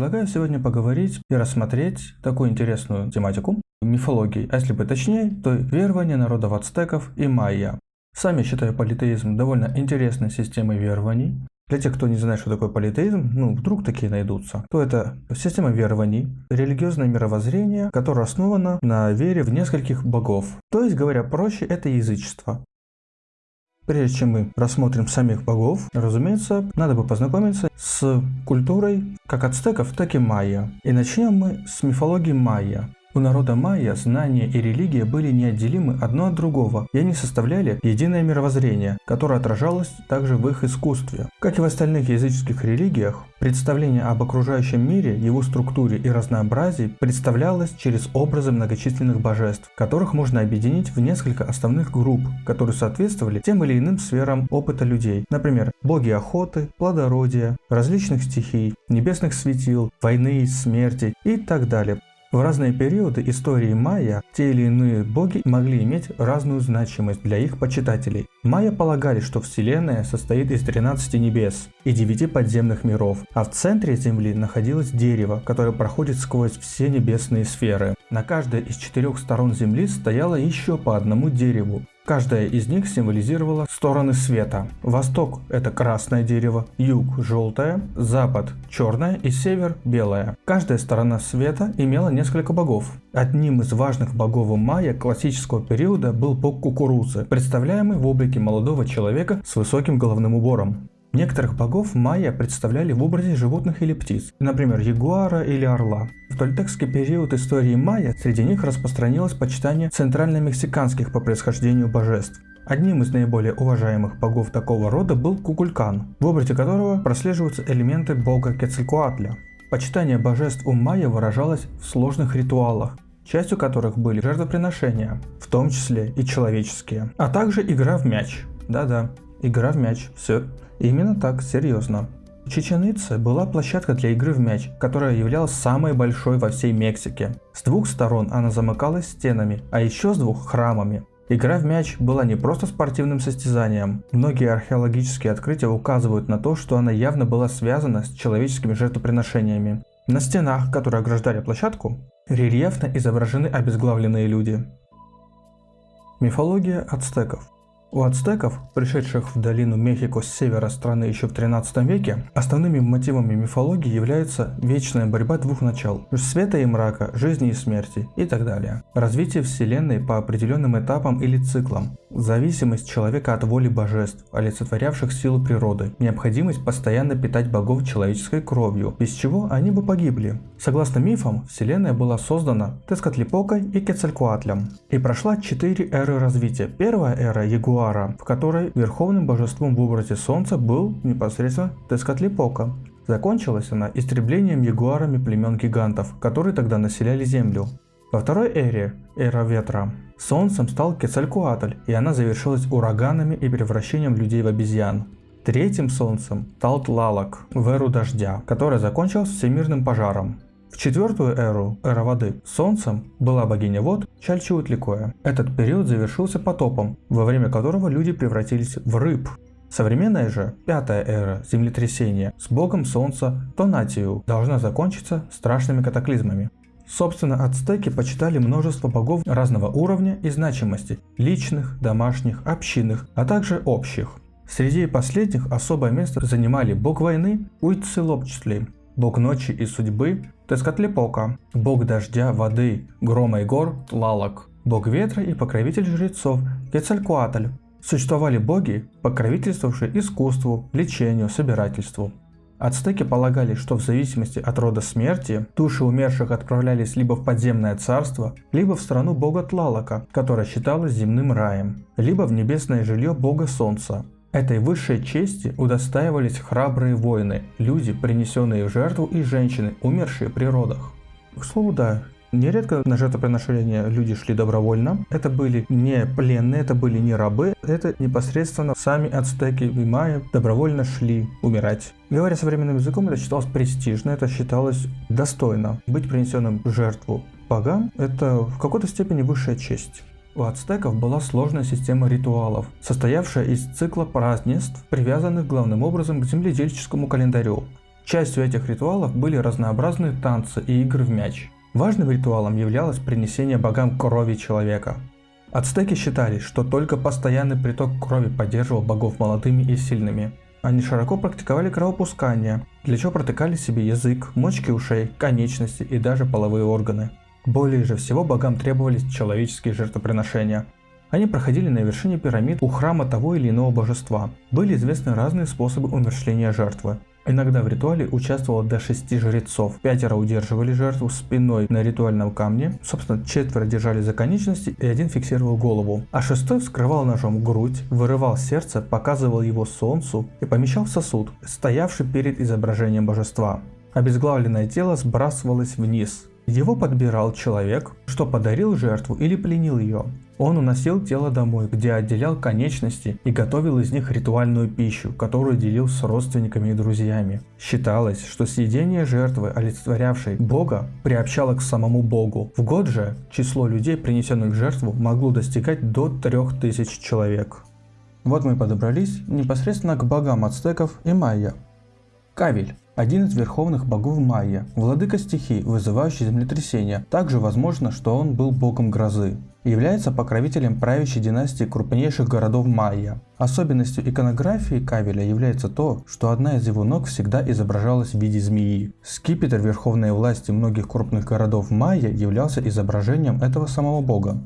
Предлагаю сегодня поговорить и рассмотреть такую интересную тематику мифологии, а если бы точнее, то верования народов ацтеков и майя. Сами считаю политеизм довольно интересной системой верований. Для тех, кто не знает, что такое политеизм, ну, вдруг такие найдутся, то это система верований, религиозное мировоззрение, которое основано на вере в нескольких богов. То есть, говоря проще, это язычество. Прежде чем мы рассмотрим самих богов, разумеется, надо бы познакомиться с культурой как ацтеков, так и майя. И начнем мы с мифологии майя. У народа майя знания и религия были неотделимы одно от другого, и они составляли единое мировоззрение, которое отражалось также в их искусстве. Как и в остальных языческих религиях, представление об окружающем мире, его структуре и разнообразии представлялось через образы многочисленных божеств, которых можно объединить в несколько основных групп, которые соответствовали тем или иным сферам опыта людей. Например, боги охоты, плодородия, различных стихий, небесных светил, войны, смерти и так далее. В разные периоды истории майя те или иные боги могли иметь разную значимость для их почитателей. Майя полагали, что Вселенная состоит из 13 небес и 9 подземных миров, а в центре Земли находилось дерево, которое проходит сквозь все небесные сферы. На каждой из четырех сторон Земли стояло еще по одному дереву, Каждая из них символизировала стороны света. Восток – это красное дерево, юг – желтое, запад – черное и север – белое. Каждая сторона света имела несколько богов. Одним из важных богов майя классического периода был бог кукурузы, представляемый в облике молодого человека с высоким головным убором. Некоторых богов майя представляли в образе животных или птиц, например, ягуара или орла. В тольтекский период истории майя среди них распространилось почитание центрально-мексиканских по происхождению божеств. Одним из наиболее уважаемых богов такого рода был Кукулькан, в образе которого прослеживаются элементы бога Кецалькуатля. Почитание божеств у майя выражалось в сложных ритуалах, частью которых были жертвоприношения, в том числе и человеческие, а также игра в мяч. Да-да, игра в мяч, все Именно так, серьезно. Чеченица была площадка для игры в мяч, которая являлась самой большой во всей Мексике. С двух сторон она замыкалась стенами, а еще с двух храмами. Игра в мяч была не просто спортивным состязанием. Многие археологические открытия указывают на то, что она явно была связана с человеческими жертвоприношениями. На стенах, которые ограждали площадку, рельефно изображены обезглавленные люди. Мифология ацтеков у ацтеков, пришедших в долину Мехико с севера страны еще в 13 веке, основными мотивами мифологии является вечная борьба двух начал – света и мрака, жизни и смерти и так далее. Развитие Вселенной по определенным этапам или циклам, зависимость человека от воли божеств, олицетворявших силу природы, необходимость постоянно питать богов человеческой кровью, без чего они бы погибли. Согласно мифам, Вселенная была создана Тескатлипокой и Кецалькуатлем и прошла четыре эры развития. Первая эра – Ягуа Луара, в которой верховным божеством в образе Солнца был непосредственно Тескатлипока. Закончилась она истреблением ягуарами племен гигантов, которые тогда населяли Землю. Во второй эре, эра ветра, солнцем стал Кецалькуатль, и она завершилась ураганами и превращением людей в обезьян. Третьим солнцем стал Тлалок в эру дождя, которая закончилась всемирным пожаром. В четвертую эру, эра воды, солнцем была богиня вод Чальчиутликоя. Этот период завершился потопом, во время которого люди превратились в рыб. Современная же, пятая эра землетрясения с богом солнца Тонатию должна закончиться страшными катаклизмами. Собственно, ацтеки почитали множество богов разного уровня и значимости – личных, домашних, общинных, а также общих. Среди последних особое место занимали бог войны Уйцелопчтли, бог ночи и судьбы Тескатлипока, бог дождя, воды, грома и гор Тлалок, бог ветра и покровитель жрецов Кецалькуатль. Существовали боги, покровительствовавшие искусству, лечению, собирательству. Ацтеки полагали, что в зависимости от рода смерти, души умерших отправлялись либо в подземное царство, либо в страну бога Тлалока, которая считалась земным раем, либо в небесное жилье бога Солнца, Этой высшей чести удостаивались храбрые воины, люди, принесенные в жертву и женщины, умершие при родах. К слову, да, Нередко на жертвоприношения люди шли добровольно. Это были не пленные, это были не рабы, это непосредственно сами ацтеки и майя добровольно шли умирать. Говоря современным языком, это считалось престижно, это считалось достойно. Быть принесенным в жертву богам – это в какой-то степени высшая честь. У ацтеков была сложная система ритуалов, состоявшая из цикла празднеств, привязанных главным образом к земледельческому календарю. Частью этих ритуалов были разнообразные танцы и игры в мяч. Важным ритуалом являлось принесение богам крови человека. Ацтеки считали, что только постоянный приток крови поддерживал богов молодыми и сильными. Они широко практиковали кровопускание, для чего протыкали себе язык, мочки ушей, конечности и даже половые органы. Более же всего богам требовались человеческие жертвоприношения. Они проходили на вершине пирамид у храма того или иного божества. Были известны разные способы умершления жертвы. Иногда в ритуале участвовало до шести жрецов. Пятеро удерживали жертву спиной на ритуальном камне, собственно четверо держали за конечности и один фиксировал голову. А шестой вскрывал ножом грудь, вырывал сердце, показывал его солнцу и помещал в сосуд, стоявший перед изображением божества. Обезглавленное тело сбрасывалось вниз, его подбирал человек, что подарил жертву или пленил ее. Он уносил тело домой, где отделял конечности и готовил из них ритуальную пищу, которую делил с родственниками и друзьями. Считалось, что съедение жертвы, олицетворявшей Бога, приобщало к самому Богу. В год же число людей, принесенных в жертву, могло достигать до 3000 человек. Вот мы подобрались непосредственно к богам ацтеков и майя. Кавель один из верховных богов майя, владыка стихий, вызывающий землетрясения. Также возможно, что он был богом грозы. Является покровителем правящей династии крупнейших городов майя. Особенностью иконографии Кавеля является то, что одна из его ног всегда изображалась в виде змеи. Скипетр верховной власти многих крупных городов майя являлся изображением этого самого бога.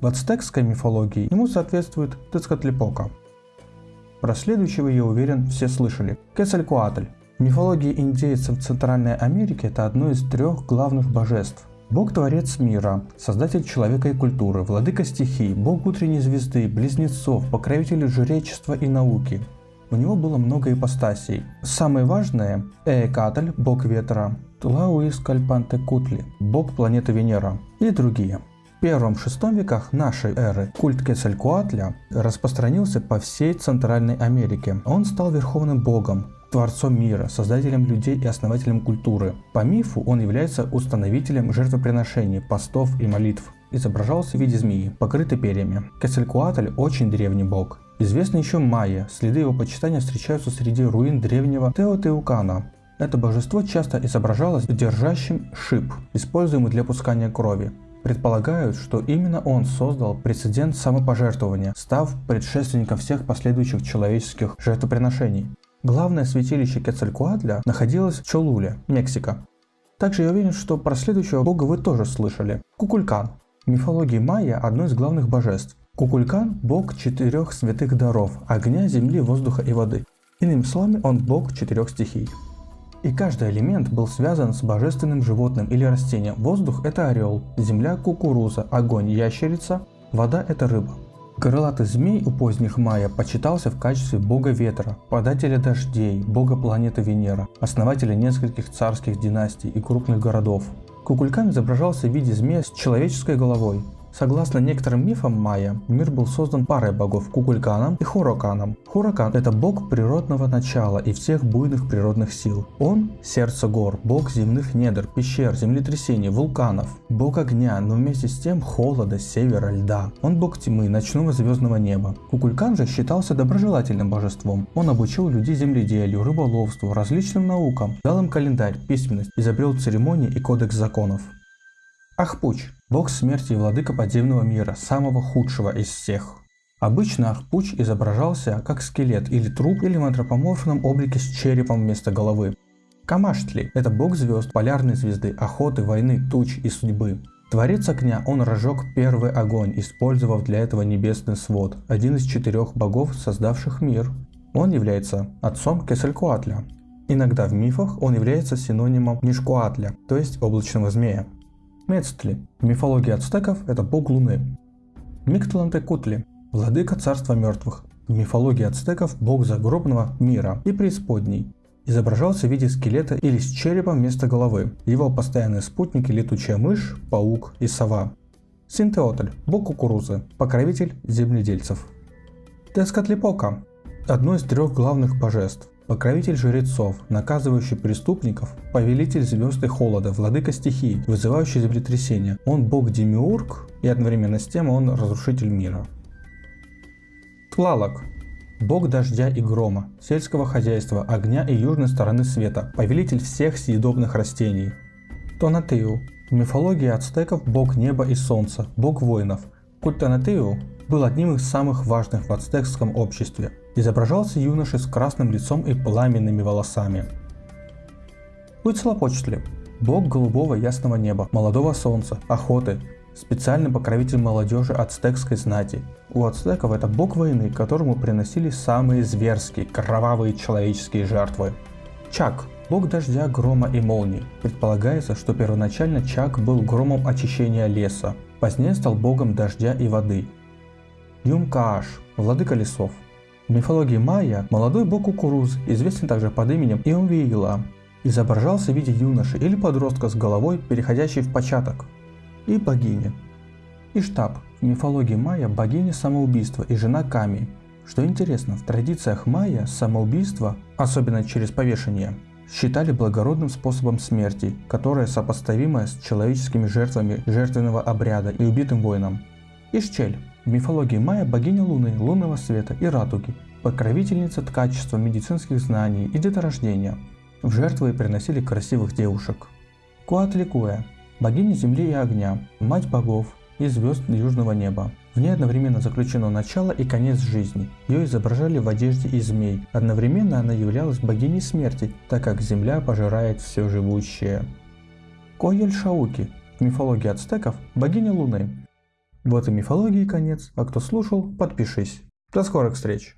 В ацтекской мифологии ему соответствует Тецкатлипока. Про следующего, я уверен, все слышали. Кесалькуатль мифологии индейцев Центральной Америки это одно из трех главных божеств. Бог-творец мира, создатель человека и культуры, владыка стихий, бог утренней звезды, близнецов, покровитель жречества и науки. У него было много ипостасей. Самые важные – Эекатль, бог ветра, Тлауис Кальпантекутли, бог планеты Венера и другие. В первом-шестом веках нашей эры культ Кесалькуатля распространился по всей Центральной Америке. Он стал верховным богом, творцом мира, создателем людей и основателем культуры. По мифу он является установителем жертвоприношений, постов и молитв. Изображался в виде змеи, покрытой перьями. Кесалькуатль очень древний бог. Известны еще майя, следы его почитания встречаются среди руин древнего Теотеукана. Это божество часто изображалось держащим шип, используемый для пускания крови. Предполагают, что именно он создал прецедент самопожертвования, став предшественником всех последующих человеческих жертвоприношений. Главное святилище Кецалькуатля находилось в Чолуле, Мексика. Также я уверен, что про следующего бога вы тоже слышали. Кукулькан. В мифологии майя одно из главных божеств. Кукулькан – бог четырех святых даров – огня, земли, воздуха и воды. Иными словами, он бог четырех стихий. И каждый элемент был связан с божественным животным или растением. Воздух – это орел, земля – кукуруза, огонь – ящерица, вода – это рыба. Крылатый змей у поздних майя почитался в качестве бога ветра, подателя дождей, бога планеты Венера, основателя нескольких царских династий и крупных городов. Кукулькан изображался в виде змея с человеческой головой, Согласно некоторым мифам майя, мир был создан парой богов Кукульканом и Хураканом. Хуракан – это бог природного начала и всех буйных природных сил. Он – сердце гор, бог земных недр, пещер, землетрясений, вулканов, бог огня, но вместе с тем холода, севера, льда. Он бог тьмы, ночного звездного неба. Кукулькан же считался доброжелательным божеством. Он обучил людей земледелию, рыболовству, различным наукам, дал им календарь, письменность, изобрел церемонии и кодекс законов. Ахпуч – бог смерти и владыка подземного мира, самого худшего из всех. Обычно Ахпуч изображался как скелет или труп или в антропоморфном облике с черепом вместо головы. Камаштли – это бог звезд, полярной звезды, охоты, войны, туч и судьбы. Творец огня, он разжег первый огонь, использовав для этого небесный свод, один из четырех богов, создавших мир. Он является отцом Кесалькуатля. Иногда в мифах он является синонимом Нишкуатля, то есть облачного змея. Мецтли. В мифологии ацтеков это бог Луны. Миктлантекутли. Владыка царства мертвых. В мифологии ацтеков бог загробного мира и преисподней. Изображался в виде скелета или с черепом вместо головы. Его постоянные спутники летучая мышь, паук и сова. Синтеотль – бог кукурузы, покровитель земледельцев. Тескатлипока – одно из трех главных божеств покровитель жрецов, наказывающий преступников, повелитель звезд и холода, владыка стихий, вызывающий землетрясения. Он бог-демиург и одновременно с тем он разрушитель мира. Тлалок. бог дождя и грома, сельского хозяйства, огня и южной стороны света, повелитель всех съедобных растений. Тонатеу. В мифологии ацтеков бог неба и солнца, бог воинов. Культ Тонатеу был одним из самых важных в ацтекском обществе. Изображался юношей с красным лицом и пламенными волосами. Уицлопочтли – бог голубого ясного неба, молодого солнца, охоты, специальный покровитель молодежи ацтекской знати. У ацтеков это бог войны, которому приносили самые зверские, кровавые человеческие жертвы. Чак – бог дождя, грома и молний. Предполагается, что первоначально Чак был громом очищения леса, позднее стал богом дождя и воды. Юмкааш – владыка лесов. В мифологии майя молодой бог кукурузы, известен также под именем Иомвиила, изображался в виде юноши или подростка с головой, переходящей в початок и богиня. Иштаб в мифологии майя богиня самоубийства и жена Ками. Что интересно, в традициях майя самоубийство, особенно через повешение, считали благородным способом смерти, которое сопоставимо с человеческими жертвами жертвенного обряда и убитым воином. Ишчель в мифологии майя богиня Луны, лунного света и радуги, покровительница ткачества, медицинских знаний и деторождения. В жертвы приносили красивых девушек. Куатликуя богиня земли и огня, мать богов и звезд южного неба. В ней одновременно заключено начало и конец жизни. Ее изображали в одежде из змей. Одновременно она являлась богиней смерти, так как земля пожирает все живущее. Коель Шауки в мифологии ацтеков – богиня Луны. Вот и мифологии конец, а кто слушал, подпишись. До скорых встреч!